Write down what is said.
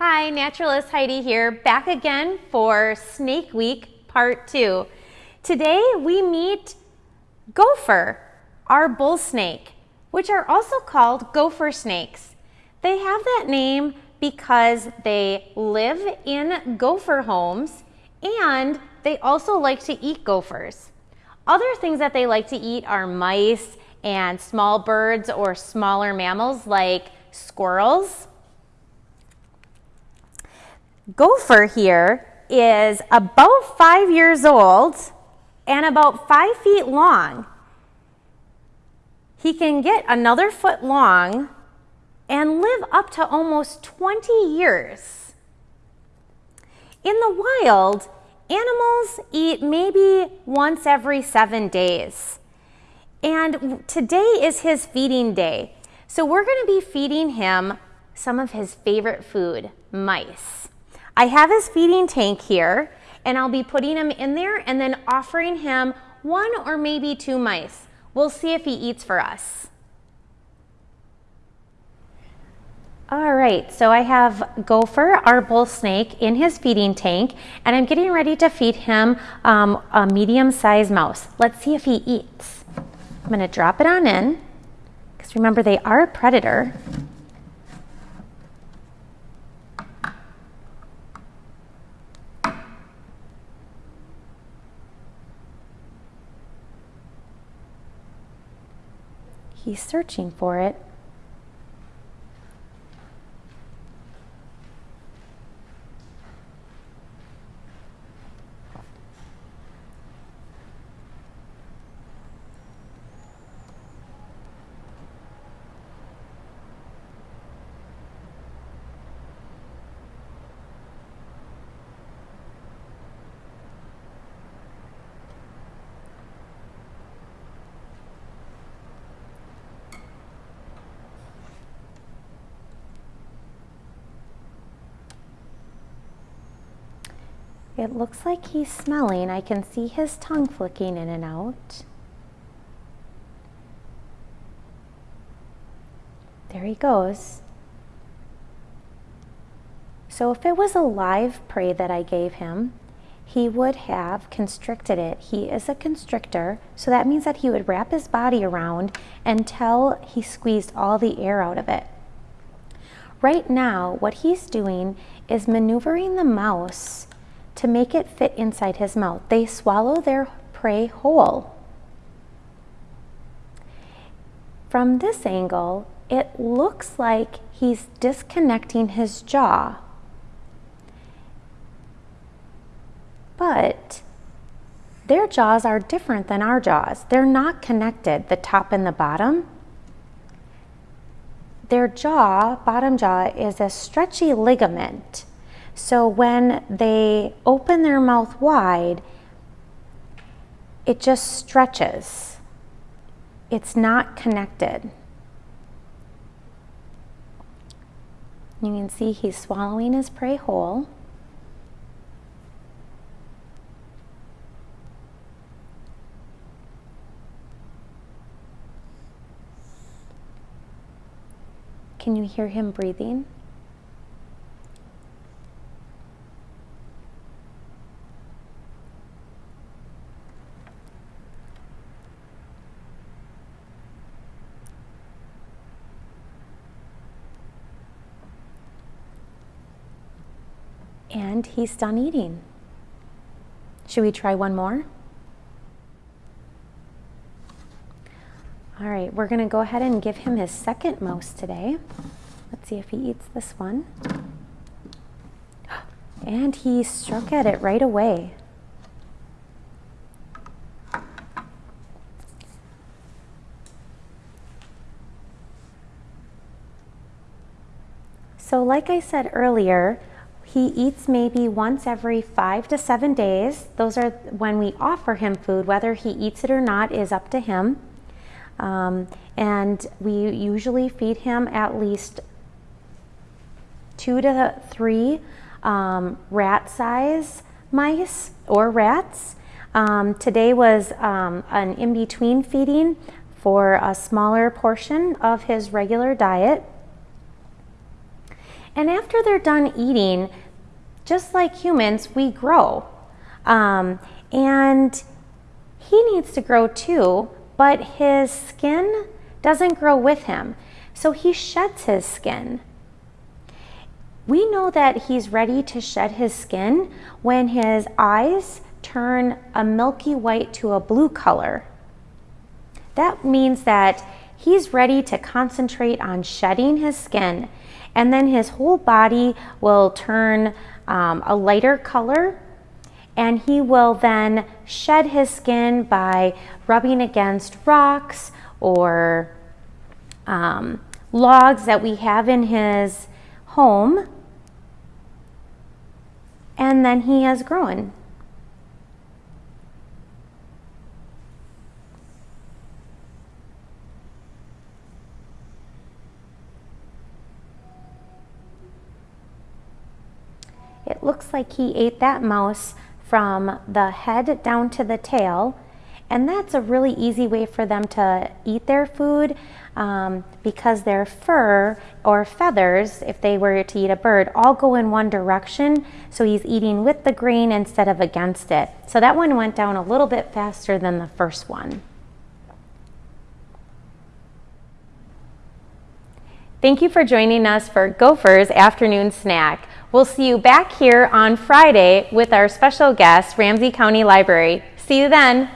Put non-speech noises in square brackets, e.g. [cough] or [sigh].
Hi, Naturalist Heidi here, back again for Snake Week Part 2. Today we meet gopher, our bull snake, which are also called gopher snakes. They have that name because they live in gopher homes and they also like to eat gophers. Other things that they like to eat are mice and small birds or smaller mammals like squirrels. Gopher here is about five years old and about five feet long. He can get another foot long and live up to almost 20 years. In the wild, animals eat maybe once every seven days. And today is his feeding day. So we're going to be feeding him some of his favorite food, mice. I have his feeding tank here and I'll be putting him in there and then offering him one or maybe two mice. We'll see if he eats for us. All right, so I have Gopher, our bull snake, in his feeding tank, and I'm getting ready to feed him um, a medium-sized mouse. Let's see if he eats. I'm gonna drop it on in, because remember they are a predator. He's searching for it. It looks like he's smelling. I can see his tongue flicking in and out. There he goes. So if it was a live prey that I gave him, he would have constricted it. He is a constrictor, so that means that he would wrap his body around until he squeezed all the air out of it. Right now, what he's doing is maneuvering the mouse to make it fit inside his mouth. They swallow their prey whole. From this angle, it looks like he's disconnecting his jaw. But their jaws are different than our jaws. They're not connected, the top and the bottom. Their jaw, bottom jaw, is a stretchy ligament so when they open their mouth wide, it just stretches. It's not connected. You can see he's swallowing his prey whole. Can you hear him breathing? And he's done eating. Should we try one more? All right, we're gonna go ahead and give him his second mouse today. Let's see if he eats this one. [gasps] And he struck at it right away. So like I said earlier, he eats maybe once every five to seven days. Those are when we offer him food. Whether he eats it or not is up to him. Um, and we usually feed him at least two to three um, rat size mice or rats. Um, today was um, an in-between feeding for a smaller portion of his regular diet. And after they're done eating, just like humans, we grow. Um, and he needs to grow too, but his skin doesn't grow with him. So he sheds his skin. We know that he's ready to shed his skin when his eyes turn a milky white to a blue color. That means that he's ready to concentrate on shedding his skin and then his whole body will turn um, a lighter color and he will then shed his skin by rubbing against rocks or um, logs that we have in his home and then he has grown. It looks like he ate that mouse from the head down to the tail and that's a really easy way for them to eat their food um, because their fur or feathers, if they were to eat a bird, all go in one direction. So he's eating with the grain instead of against it. So that one went down a little bit faster than the first one. Thank you for joining us for Gopher's afternoon snack. We'll see you back here on Friday with our special guest, Ramsey County Library. See you then.